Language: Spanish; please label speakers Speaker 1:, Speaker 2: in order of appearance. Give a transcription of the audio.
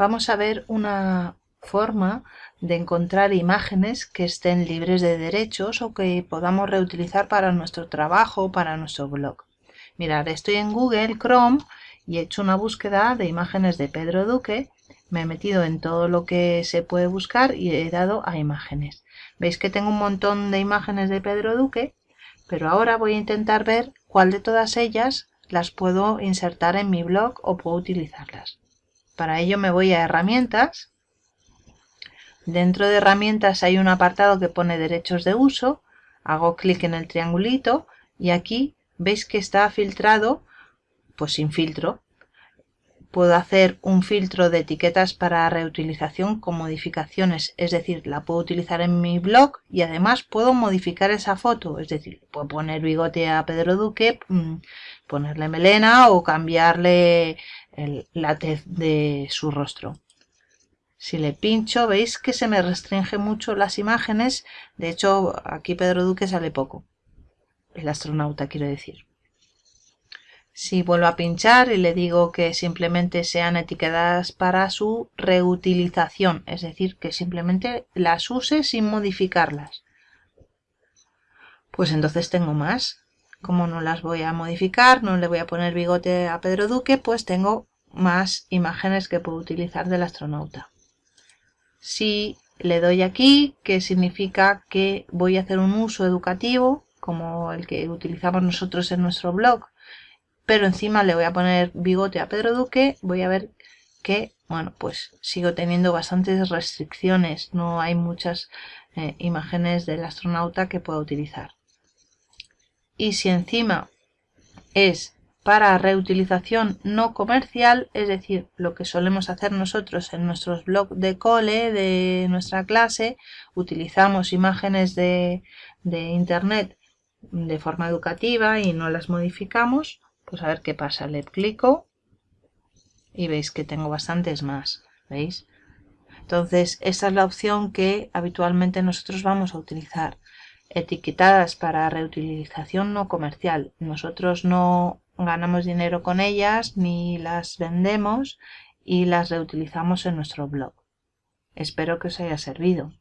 Speaker 1: vamos a ver una forma de encontrar imágenes que estén libres de derechos o que podamos reutilizar para nuestro trabajo para nuestro blog. Mirad, estoy en Google Chrome y he hecho una búsqueda de imágenes de Pedro Duque. Me he metido en todo lo que se puede buscar y he dado a imágenes. Veis que tengo un montón de imágenes de Pedro Duque, pero ahora voy a intentar ver cuál de todas ellas las puedo insertar en mi blog o puedo utilizarlas. Para ello me voy a herramientas. Dentro de herramientas hay un apartado que pone derechos de uso. Hago clic en el triangulito y aquí veis que está filtrado pues sin filtro. Puedo hacer un filtro de etiquetas para reutilización con modificaciones, es decir, la puedo utilizar en mi blog y además puedo modificar esa foto, es decir, puedo poner bigote a Pedro Duque, mm, ponerle melena o cambiarle la tez de su rostro. Si le pincho, veis que se me restringe mucho las imágenes, de hecho aquí Pedro Duque sale poco el astronauta quiero decir. Si vuelvo a pinchar y le digo que simplemente sean etiquetadas para su reutilización, es decir, que simplemente las use sin modificarlas. Pues entonces tengo más. Como no las voy a modificar, no le voy a poner bigote a Pedro Duque, pues tengo más imágenes que puedo utilizar del astronauta. Si le doy aquí, que significa que voy a hacer un uso educativo, como el que utilizamos nosotros en nuestro blog, pero encima le voy a poner bigote a Pedro Duque, voy a ver que, bueno, pues sigo teniendo bastantes restricciones, no hay muchas eh, imágenes del astronauta que pueda utilizar. Y si encima es para reutilización no comercial, es decir, lo que solemos hacer nosotros en nuestros blogs de cole, de nuestra clase, utilizamos imágenes de, de internet de forma educativa y no las modificamos, pues a ver qué pasa. Le clico y veis que tengo bastantes más, ¿veis? Entonces, esa es la opción que habitualmente nosotros vamos a utilizar. Etiquetadas para reutilización no comercial. Nosotros no ganamos dinero con ellas ni las vendemos y las reutilizamos en nuestro blog. Espero que os haya servido.